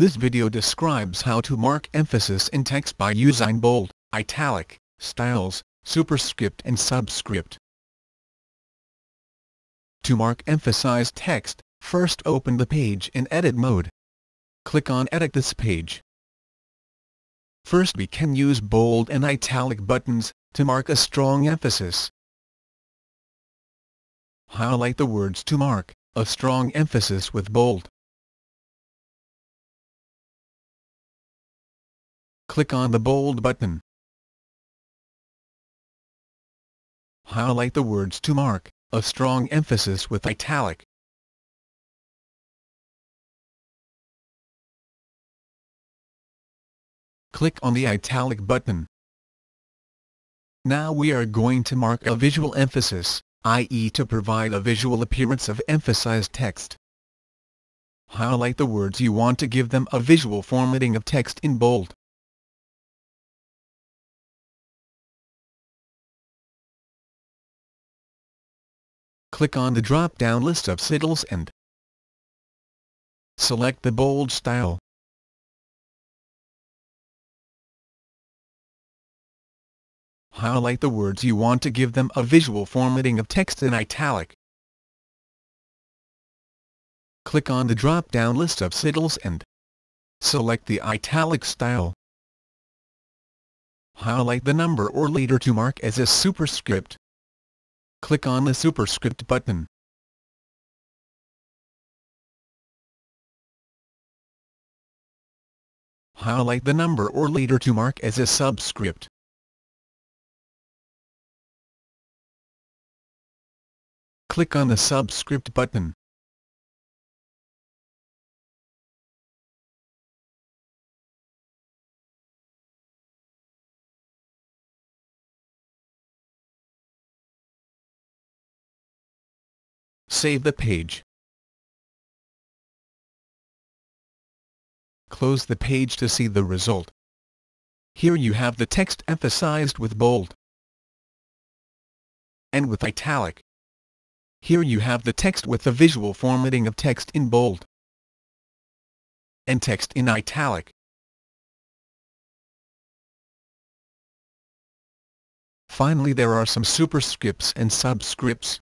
This video describes how to mark emphasis in text by using bold, italic, styles, superscript and subscript. To mark emphasized text, first open the page in edit mode. Click on Edit this page. First we can use bold and italic buttons, to mark a strong emphasis. Highlight the words to mark a strong emphasis with bold. Click on the bold button. Highlight the words to mark a strong emphasis with italic. Click on the italic button. Now we are going to mark a visual emphasis, i.e. to provide a visual appearance of emphasized text. Highlight the words you want to give them a visual formatting of text in bold. Click on the drop-down list of styles and select the bold style. highlight the words you want to give them a visual formatting of text in italic. Click on the drop-down list of styles and select the italic style. Highlight the number or letter to mark as a superscript. Click on the superscript button. Highlight the number or letter to mark as a subscript. click on the Subscript button. Save the page. Close the page to see the result. Here you have the text emphasized with bold and with italic. Here you have the text with the visual formatting of text in bold and text in italic. Finally there are some superscripts and subscripts.